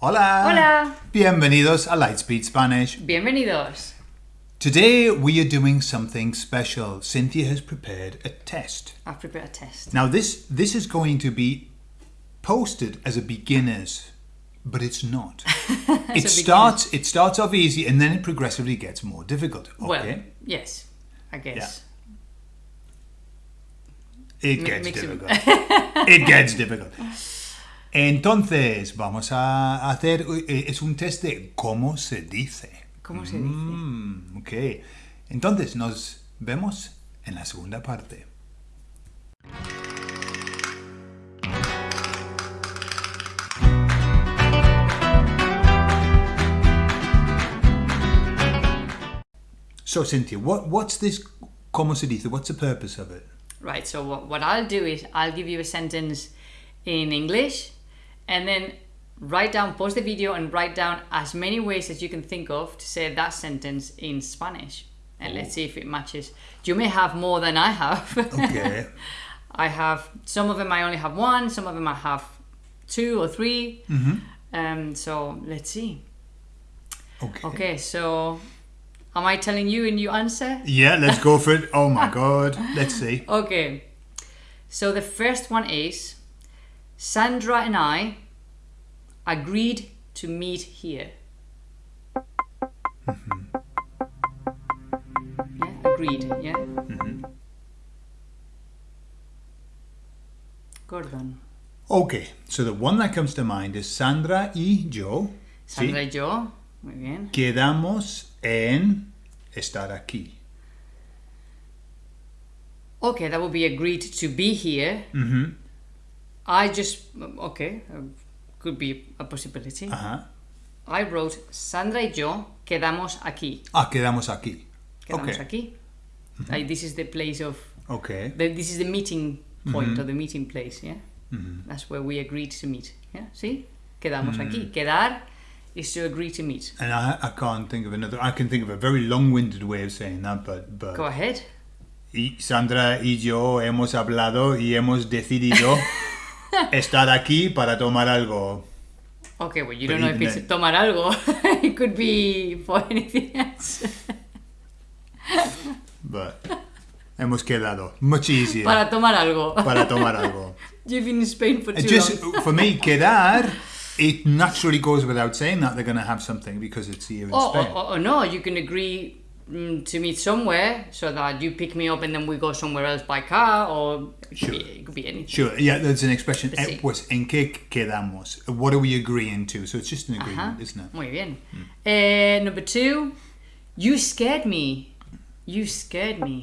Hola. Hola. Bienvenidos a Lightspeed Spanish. Bienvenidos. Today we are doing something special. Cynthia has prepared a test. I've prepared a test. Now this this is going to be posted as a beginners, but it's not. it starts it starts off easy and then it progressively gets more difficult. Okay. Well, yes, I guess. It Mi- gets it- difficult. it gets difficult. Entonces, vamos a hacer eh, es un test de cómo se dice. ¿Cómo se dice? Mm, ok. Entonces, nos vemos en la segunda parte. So, Cynthia, what, what's this cómo se dice? What's the purpose of it? Right, so what, what I'll do is I'll give you a sentence in English and then write down, pause the video and write down as many ways as you can think of to say that sentence in Spanish. And let's see if it matches. You may have more than I have. Okay. I have some of them. I only have one. Some of them I have two or 3 Hmm. Um, so let's see. Okay. Okay, so am I telling you and you answer? Yeah, let's go for it. Oh my god. Let's see. Okay. So the first one is Sandra and I agreed to meet here. Yeah, agreed. Yeah. Gordon. Okay, so the one that comes to mind is Sandra y yo. ¿sí? Sandra y yo. Muy bien. Quedamos en estar aquí. Okay, that would be agreed to be here. Mhm. I just okay, uh, could be a possibility. Ajá. I wrote Sandra y yo quedamos aquí. Ah, quedamos aquí. Quedamos Okay. aquí. Like, this is the place of Okay. the, this is the meeting point or the meeting place. Yeah, that's where we agreed to meet. Yeah, see, quedamos aquí. Quedar is to agree to meet. And I, I can't think of another. I can think of a very long-winded way of saying that, but but Go ahead. y Sandra y yo hemos hablado y hemos decidido estar aquí para tomar algo. Okay, well, you don't know if it's tomar algo. it could be for anything else. But hemos quedado. Much easier. Para tomar algo. para tomar algo. You've been in Spain for too just long. for me, quedar, it naturally goes without saying that they're going to have something because it's here in Oh, Spain. or, or, or no, you can agree to meet somewhere so that you pick me up and then we go somewhere else by car, or it could, Sure. be, it could be anything. Sure, yeah, there's an expression. Eh. Pues en qué quedamos? What are we agreeing to? So it's just an Ajá. agreement, isn't it? Muy bien. Eh, number two, you scared me. You scared me.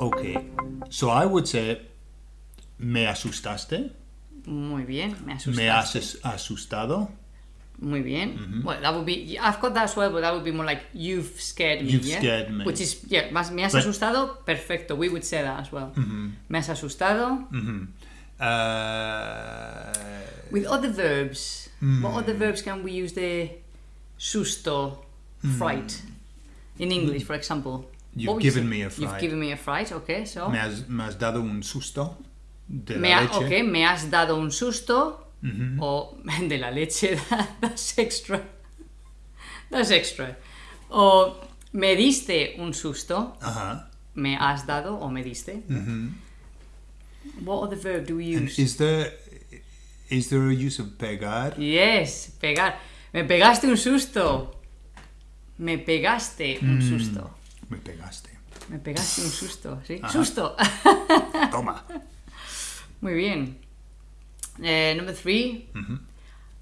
Okay, so I would say, me asustaste, Muy bien. Me asustaste. me has asustado, Muy bien. Mm-hmm. Well, that would be. I've got that as well, but that would be more like you've scared me. You've yeah? scared me. Which is yeah. Más, me has But- asustado. Perfecto. We would say that as well. Me has asustado. uh, With other verbs, Hmm. what other verbs can we use the susto, Hmm. fright, in English, for example? You've given me a fright. You've given me a fright. Okay, so me, has, me has dado un susto de me, la ha- leche. okay, me has dado un susto o de la leche. that's extra. That's extra. O me diste un susto. Me has dado o me diste. What other verb do we And use? is there is there a use of pegar? Yes, pegar. Me pegaste un susto. Me pegaste un susto. Me pegaste. Me pegaste un susto, ¿sí? Susto. Toma. Muy bien. Eh, number three.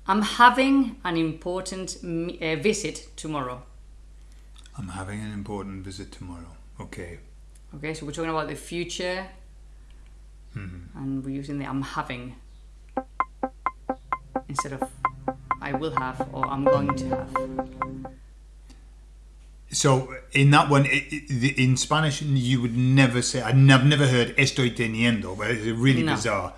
I'm having an important uh, visit tomorrow. I'm having an important visit tomorrow. Okay. Okay, so we're talking about the future, and we're using the I'm having instead of I will have or I'm going to have. So in that one, i i in Spanish, you would never say. I've never heard estoy teniendo, but it's really No. bizarre.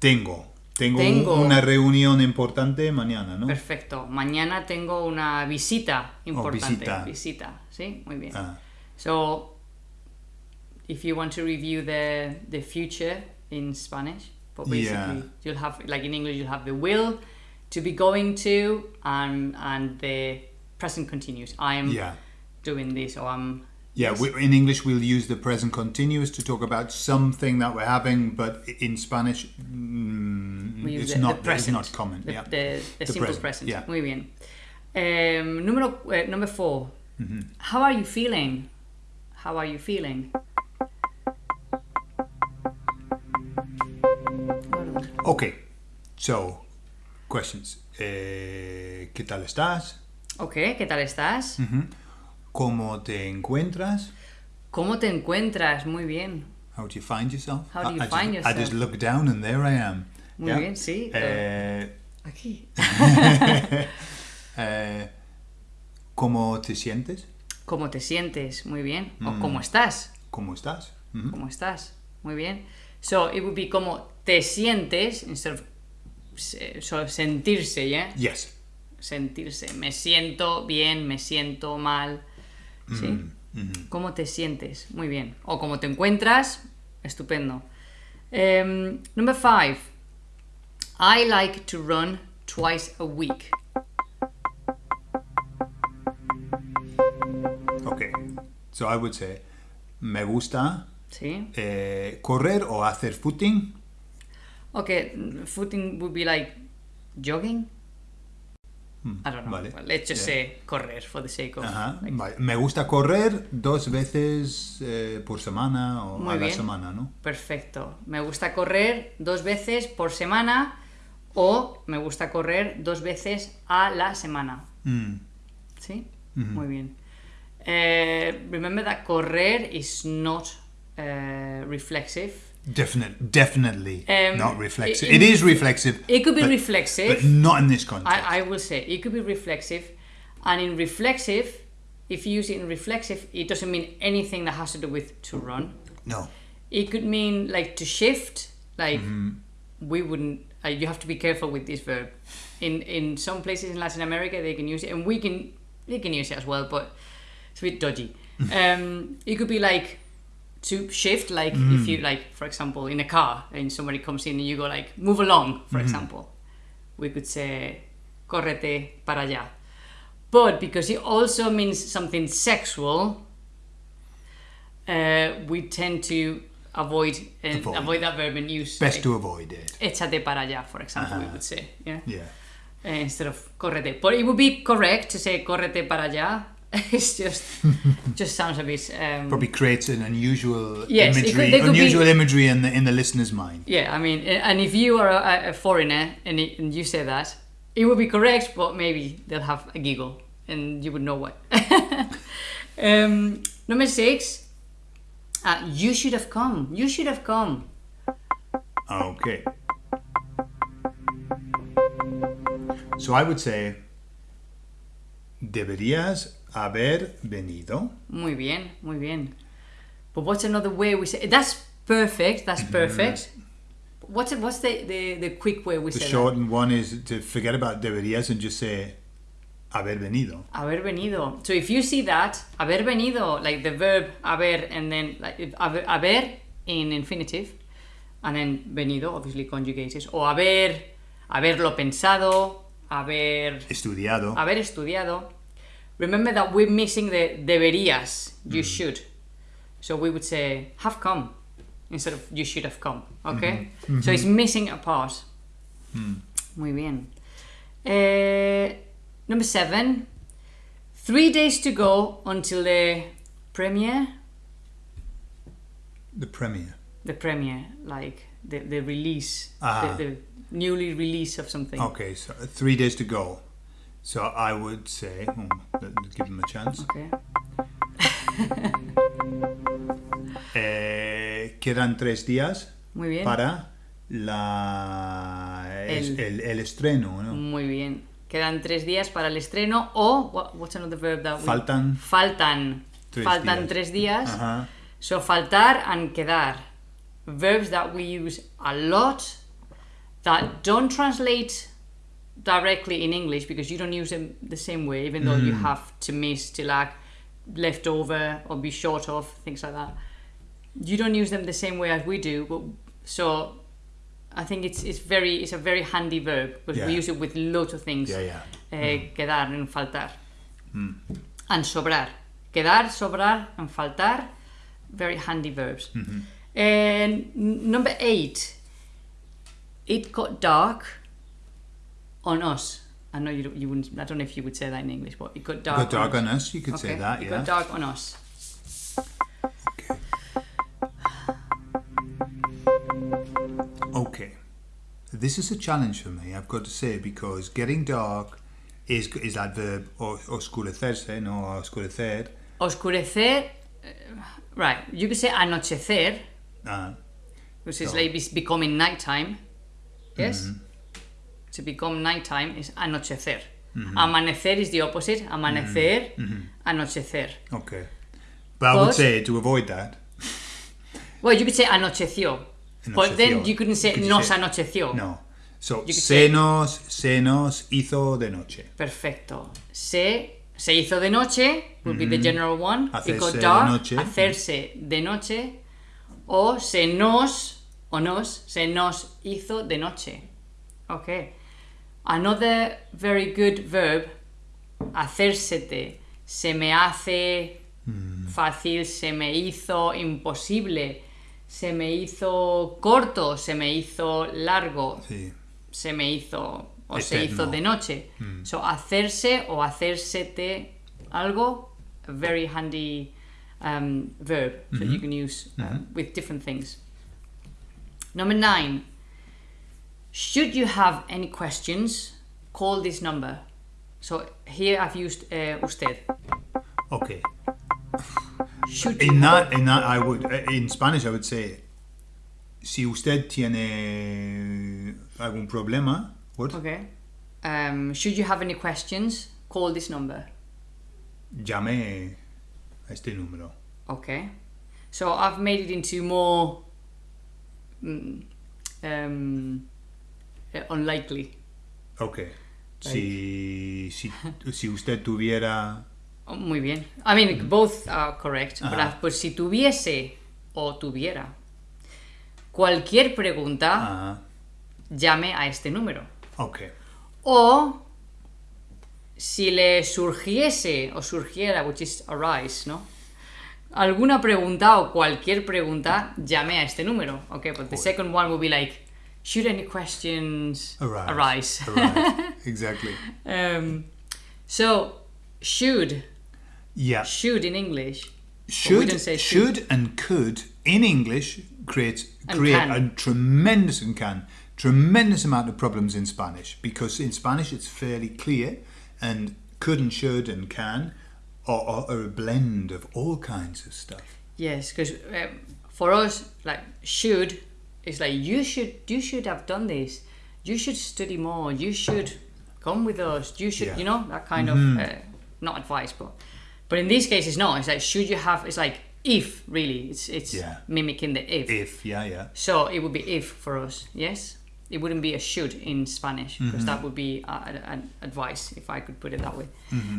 Tengo. Tengo, Tengo. una reunión importante mañana, ¿no? Perfecto. Mañana tengo una visita importante. visita. Visita, ¿sí? Muy bien. Ah, So, if you want to review the, the future in Spanish, But basically, Yeah. you'll have like in English, you'll have the will to be going to, and and the present continuous. I am Yeah. doing this, or I'm. Yeah, we, in English we'll use the present continuous to talk about something that we're having, but in Spanish mm, it's the, not the it's not common. The, yeah. the, the, simple present, present. yeah. Muy bien. Um, número, uh, number 4 Mm-hmm. How are you feeling? How are you feeling? Okay, so questions. Eh, ¿Qué tal estás? Ok, ¿qué tal estás? ¿Cómo te encuentras? ¿Cómo te encuentras? Muy bien. How do you find yourself? How do I- you I find just, I just yourself? look down and there I am. Muy Yeah. bien, sí. Eh, Aquí. eh, ¿Cómo te sientes? ¿Cómo te sientes? Muy bien. O Mm. ¿cómo estás? ¿Cómo estás? Mhm. ¿Cómo estás? Muy bien. So, it would be como te sientes, instead of se- so, sentirse, ¿ya? Yes. sentirse. Me siento bien, me siento mal. ¿Sí? ¿Cómo te sientes? Muy bien. O cómo te encuentras. Estupendo. Em, number five. I like to run twice a week. Okay. So I would say, me gusta ¿Sí? eh, correr o hacer footing. Okay, footing would be like jogging. I don't know. vale. Well, let's just Yeah. say correr for the sake of. Ajá, like, vale. Me gusta correr dos veces eh, por semana o Muy a la semana, ¿no? Perfecto. Me gusta correr dos veces por semana o me gusta correr dos veces a la semana. Mm. ¿Sí? Muy bien. Eh, remember that correr is not eh, reflexive. Definite, definitely Um, not reflexive. i- it is reflexive. It could be but, reflexive. but not in this context. I, I will say it could be reflexive, and in reflexive, if you use it in reflexive, it doesn't mean anything that has to do with to run. no. It could mean like to shift, like Mm-hmm. we wouldn't. Uh, you have to be careful with this verb. In in some places in Latin America, they can use it, and we can they can use it as well, but it's a bit dodgy. um, it could be like to shift, like if you like, for example, in a car, and somebody comes in and you go like move along, for example. We could say correte para allá. But because it also means something sexual, uh, we tend to avoid and Avoid. avoid, that verb and use Best like, to avoid it. échate para allá, for example, we would say, yeah, Yeah. Uh, instead of correte. But it would be correct to say correte para allá. it's just just sounds a bit um, Probably creates an unusual Yes, could- imagery, could be- unusual imagery in the in the listener's mind. Yeah, I mean, and if you are a, a foreigner and, it, and you say that, it would be correct, but maybe they'll have a giggle and you would know what. um, number six, uh, you should have come. You should have come. Okay. So I would say, deberías haber venido. Muy bien, muy bien. But what's another way we say That's perfect. That's Mm-hmm. perfect. What's what's the, the, the quick way we The say that? shortened one is to forget about deberías and just say haber venido. Haber venido. So if you see that, haber venido, like the verb haber and then like haber in infinitive, and then venido, obviously conjugated, o haber, haberlo pensado, haber, Estudiado. haber estudiado. Remember that we're missing the deberías, you mm-hmm. should. So we would say have come instead of you should have come. Okay? Mm-hmm. So it's mm-hmm. missing a part. Mm. Muy bien. Eh, number seven. Three days to go until the premiere. The premiere. The premiere, like the, the release, Ah. the, the newly release of something. Okay, so three days to go. So I would say, hmm, give him a chance. Okay. Eh, quedan tres días Muy bien. para la, El- el, el estreno, ¿no? Muy bien. Quedan tres días para el estreno o what- what's another verb that we- Faltan faltan Tres faltan días. tres días. Ajá. So faltar and quedar, verbs that we use a lot that don't translate directly in English because you don't use them the same way, even though you mm. have to miss, to lack, left over, or be short of, things like that. You don't use them the same way as we do, but so I think it's it's very it's a very handy verb because we use it with lots of things. Yeah, yeah. Eh, mm. Quedar and faltar. Mm. And sobrar. Quedar, sobrar, and faltar. Very handy verbs. Mm-hmm. And number eight. It got dark on us. I know you you wouldn't. I don't know if you would say that in English, but it got dark. Got dark on us. on us, you could say Okay, that, It yeah. got dark on us. Okay. Okay. This is a challenge for me, I've got to say, because getting dark is is that verb o- oscurecerse, no oscurecer. Oscurecer. eh, Right. You could say anochecer, Uh, which is So- like it's becoming nighttime. Yes? Mm-hmm. To become nighttime is anochecer. Mm-hmm. Amanecer is the opposite. Amanecer, anochecer. okay. But I would say to avoid that. Well, you could say anocheció. But then you couldn't say Could nos say- anocheció. No. So, se say- nos, se nos hizo de noche. Perfecto. Se, se hizo de noche would be the general one. It Hacerse got de noche. Hacerse de noche. O se nos, o nos, se nos hizo de noche. Okay. Another very good verb, hacérsete. Se me hace fácil, se me hizo imposible, se me hizo corto, se me hizo largo Sí. se me hizo o se hizo de noche. So hacerse o hacérsete algo, very handy um, verb that you can use uh, with different things. Number nine. Should you have any questions, call this number. So here I've used uh, usted. Okay. Should In that, in that, I would, uh, in Spanish, I would say, si usted tiene algún problema, what? Okay. Um, should you have any questions, call this number. Llame a este número. Okay. So I've made it into more mm, um, uh, unlikely. Okay. Si, si, si usted tuviera. Oh, muy bien. I mean, both are correct. But. I've put si tuviese o tuviera cualquier pregunta, llame a este número. okay. O si le surgiese o surgiera, which is arise, ¿no? Alguna pregunta o cualquier pregunta, llame a este número. Okay, but the second one will be like, should any questions Arise. arise? Arise. exactly. um, so, should, Yeah. should in English. Should, say should and could in English create create a tremendous and can tremendous amount of problems in Spanish because in Spanish it's fairly clear and could and should and can are, are, are a blend of all kinds of stuff. Yes, because um, for us, like should is like you should you should have done this. You should study more. You should come with us. You should, Yeah. you know, that kind of uh, not advice, but but in this case, it's not. It's like should you have? It's like if really. It's it's Yeah. mimicking the if. If yeah yeah So it would be if for us. Yes, it wouldn't be a should in Spanish because that would be uh, an advice if I could put it that way.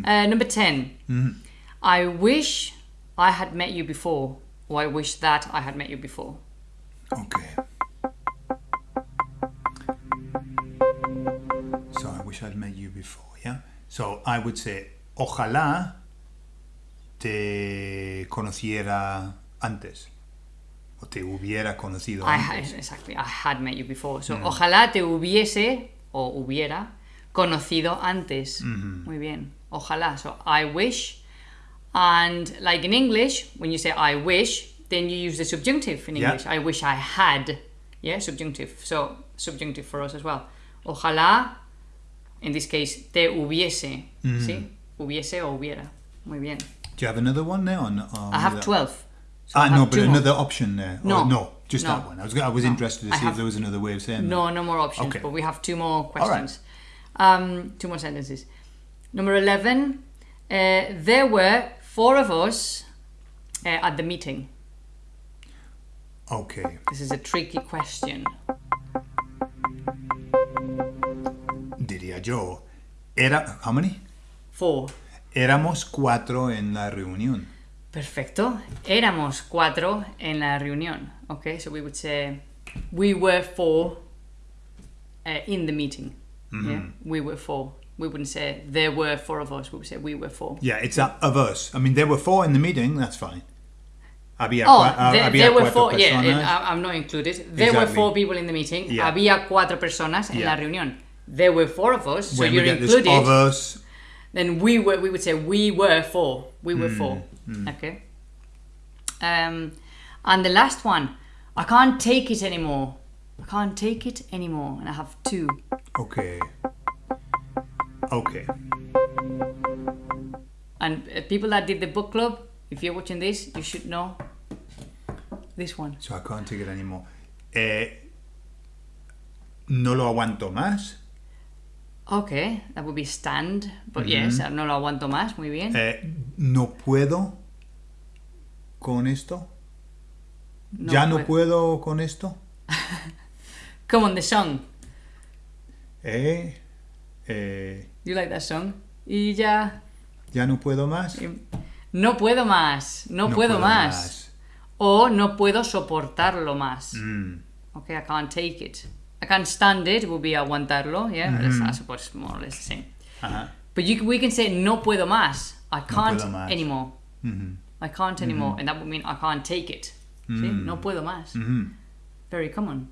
Uh, number 10 I wish I had met you before, or I wish that I had met you before. okay. So I wish I'd met you before. Yeah. So I would say ojalá te conociera antes o te hubiera conocido I had, exactly, I had met you before. So mm. ojalá te hubiese o hubiera conocido antes. Mm-hmm. Muy bien. Ojalá. So I wish. And like in English, when you say I wish, then you use the subjunctive in Yeah. English. I wish I had. Yeah, subjunctive. So subjunctive for us as well. Ojalá, in this case, te hubiese. Mm-hmm. ¿Sí? Hubiese o hubiera. Muy bien. Do you have another one now? Or or I have 12. So I Ah, no, but two more. another option there. No. no, just No. that one. I was, I was interested to see have- if there was another way of saying that. No, no more options, Okay. but we have two more right. questions. Um, two more sentences. Number 11. Uh, there were four of us uh, at the meeting. Okay. This is a tricky question. Diría yo. Era, how many? Four. Éramos cuatro en la reunión. Perfecto. Éramos cuatro en la reunión. Okay, so we would say we were four uh, in the meeting. Yeah, we were four. We wouldn't say there were four of us. We would say we were four. Yeah, it's that of us. I mean, there were four in the meeting. That's fine. Había, Oh, ah, there, había there were four. Yeah, personas. I- I'm not included. There were four people in the meeting. Yeah. Había cuatro personas en Yeah. la reunión. There were four of us, so when you're included. of us, then we were we would say we were four we Hmm, were four okay. Um and the last one i can't take it anymore. I can't take it anymore and i have two. Okay, okay, and uh, people that did the book club if you're watching this you should know this one. So I can't take it anymore. Eh, no lo aguanto más. Okay that would be stand but yes no lo aguanto más muy bien Eh, no puedo con esto. ya no puedo con esto. come on the song Eh, eh, you like that song y ya ya no puedo más. no puedo más no, puedo, más. o no puedo soportarlo más. Mm. Okay, I can't take it. I can't stand it it would be aguantarlo, yeah. It's, I suppose it's more or less the same. Ajá. But you, we can say no puedo más. I can't puedo más. anymore. Mhm. I can't anymore, and that would mean I can't take it. See, no puedo más. Mhm. Very common.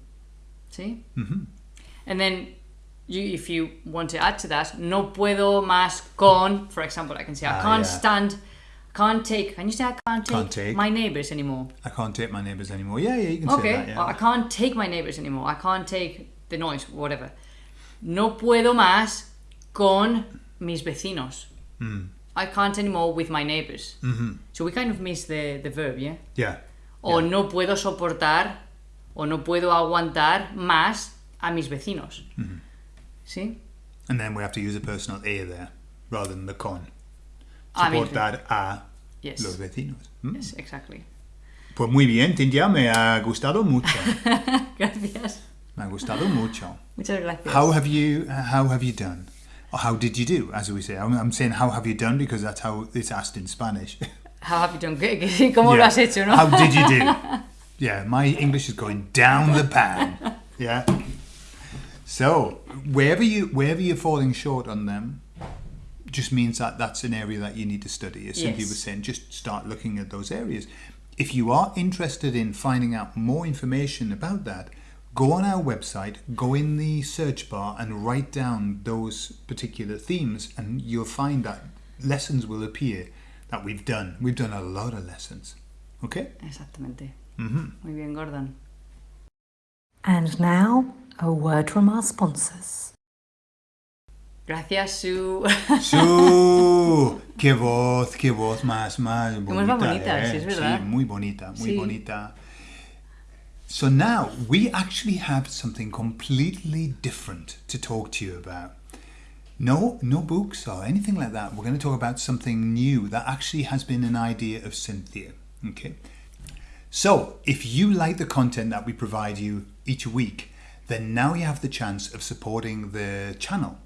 See, Mhm. and then you, if you want to add to that, no puedo más con. For example, I can say I Ah, can't yeah. stand. Can't take. Can you say I can't take, Can't take. my neighbors anymore? I can't take my neighbours anymore. Yeah, yeah, you can say Okay, that. Yeah. I can't take my neighbors anymore. I can't take the noise, whatever. No puedo más con mis vecinos. Mm. I can't anymore with my neighbors. Mhm. So we kind of miss the, the verb, yeah? Yeah. O no puedo soportar o no puedo aguantar más a mis vecinos. Mm-hmm. ¿Sí? And then we have to use a personal a there rather than the con. Mean- Soportar a Yes. los vecinos. Mm. Yes, exactly. Pues muy bien, Cintia, me ha gustado mucho. Gracias. me ha gustado mucho. Muchas gracias. How have you how have you done? Or how did you do, as we say? I'm, I'm saying how have you done because that's how it's asked in Spanish. How have you done? ¿Qué- qué- ¿Cómo lo Yeah. has hecho, no? How did you do? Yeah, my English is going down the pan. Yeah. So wherever you wherever you're falling short on them, just means that that's an area that you need to study. As Cynthia Yes. was saying, just start looking at those areas. If you are interested in finding out more information about that, go on our website, go in the search bar and write down those particular themes, and you'll find that lessons will appear that we've done. We've done a lot of lessons. Okay? Exactamente. hmm Muy bien, Gordon. And now, a word from our sponsors. Gracias, Sue. Su, qué voz, qué voz más, más bonita. más bonita, eh? sí, es verdad. Sí, muy bonita, muy Sí. bonita. So now we actually have something completely different to talk to you about. No, no books or anything like that. We're going to talk about something new that actually has been an idea of Cynthia. Okay. So, if you like the content that we provide you each week, then now you have the chance of supporting the channel.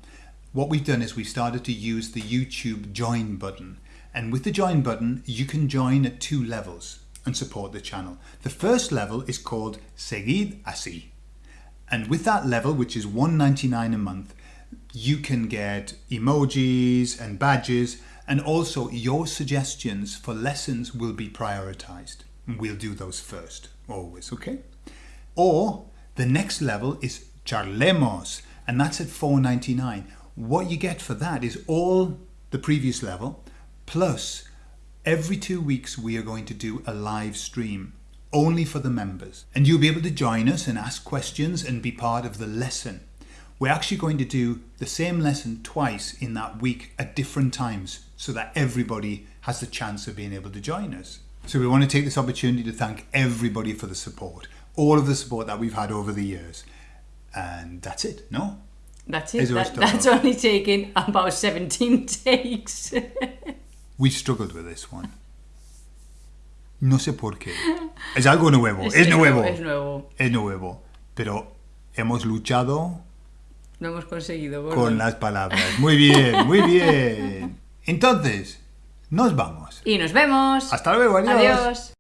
What we've done is we've started to use the YouTube join button. And with the join button, you can join at two levels and support the channel. The first level is called Seguid Así. And with that level, which is $1.99 a month, you can get emojis and badges, and also your suggestions for lessons will be prioritized. We'll do those first, always, okay? Or the next level is Charlemos, and that's at $4.99. What you get for that is all the previous level, plus every two weeks we are going to do a live stream only for the members. And you'll be able to join us and ask questions and be part of the lesson. We're actually going to do the same lesson twice in that week at different times so that everybody has the chance of being able to join us. So we want to take this opportunity to thank everybody for the support, all of the support that we've had over the years. And that's it, no? That's it. That, that's only taken about 17 takes. We struggled with this one. No sé por qué. Es algo nuevo, es, Es nuevo. Es nuevo. Es nuevo. Pero hemos luchado Lo hemos conseguido, Gordon. con las palabras. Muy bien, muy bien. Entonces, nos vamos. Y nos vemos. Hasta luego, adiós. Adiós.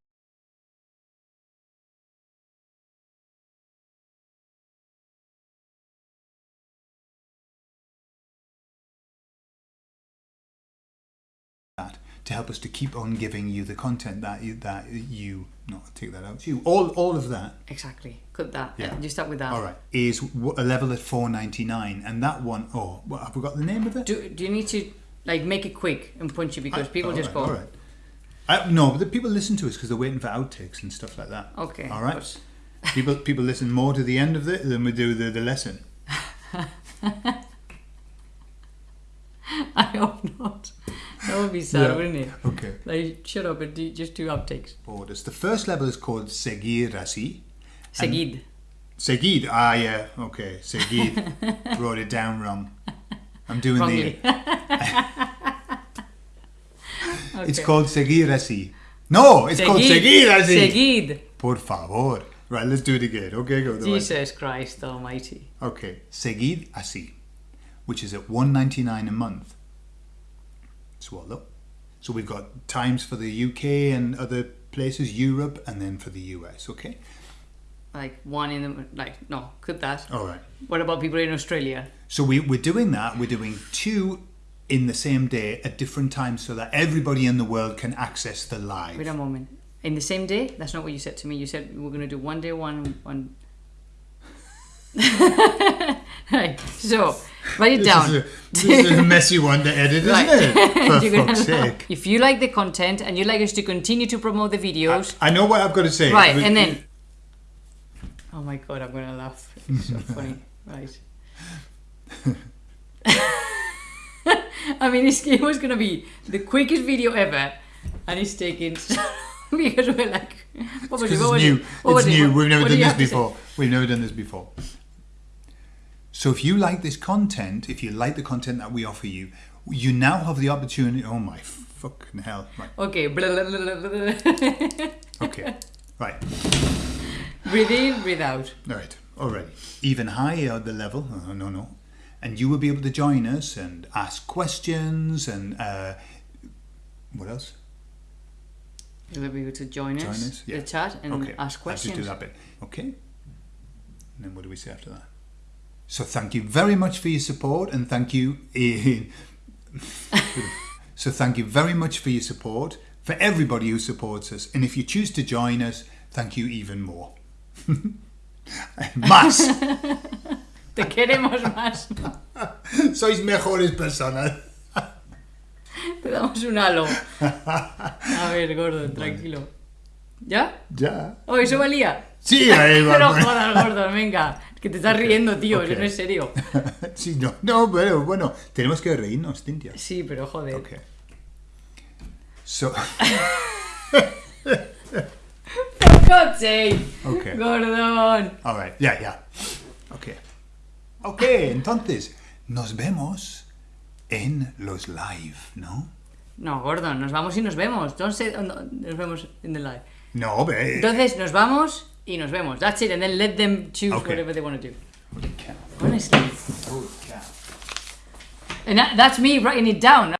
To help us to keep on giving you the content that you that you no take that out you all all of that Exactly. Cut that. Yeah. You start with that. all right is a level at 499 and that one oh what, have we got the name of it Do, do you need to like make it quick and punchy because people All just right, go all right uh, no but the people listen to us because they're waiting for outtakes and stuff like that okay. all right people people listen more to the end of it than we do the, the lesson I hope not. That would be sad, Yeah. wouldn't it? okay Like shut up and do just two outtakes. orders the first level is called seguir así Seguid. Seguid. Ah, yeah. Okay. Seguid. Wrote it down wrong. I'm doing Wrongly. the. It's called seguir así. No, it's called seguir así. Seguid. Por favor. Right, let's do it again. Okay, go. the way. Jesus Christ Almighty. Okay, seguid así, which is at 199 a month. Swallow. So we've got times for the UK and other places, Europe, and then for the US. Okay. Like one in the like no, cut that. All right. What about people in Australia? So we, we're doing that. We're doing two in the same day at different times so that everybody in the world can access the live. Wait a moment. In the same day? That's not what you said to me. You said we're gonna do one day one one. right. So write it down. is, a, this is a messy one to edit, isn't Right. it? For fuck's sake. If you like the content and you'd like us to continue to promote the videos, I know what I've got to say. right, but- and then. Oh my god, I'm gonna laugh. It's so funny. Right. I mean, this game was gonna be the quickest video ever, and it's taking because we're like, what was it? What it's was new. it? What was it's it? new. What- We've never what done this to before. We've never done this before. So if you like this content, if you like the content that we offer you, you now have the opportunity. Oh my fucking hell! Right. Okay. Okay. right. breathe in, breathe out. Right, already. Even higher the level, oh, no, no. And you will be able to join us and ask questions and uh, what else? You'll be able to join us, Join us, yeah. the chat, and okay, ask I'll just questions. do that bit. Okay. And then what do we say after that? So thank you very much for your support and thank you. so thank you very much for your support for everybody who supports us. And if you choose to join us, thank you even more. Más. Te queremos más. Sois mejores personas. Te damos un halo. A ver, gordo, tranquilo. ¿Ya? Ya. Oh, eso valía. Sí, ahí va. Jodas, venga. Que te estás riendo, tío. ok. Eso no es serio. Sí, no, no, pero bueno, tenemos que reírnos, Cintia. Sí, pero joder. Okay. So, For God's sake. okay. Gordon. All right. Yeah, yeah. Okay. Okay, entonces, nos vemos en los live, ¿no? No, Gordon, nos vamos y nos vemos. No, nos vemos in the live. No, ve. Entonces, nos vamos y nos vemos. That's it. And then let them choose Okay. whatever they want to do. Holy cow. Honestly. Holy cow. And that, that's me writing it down.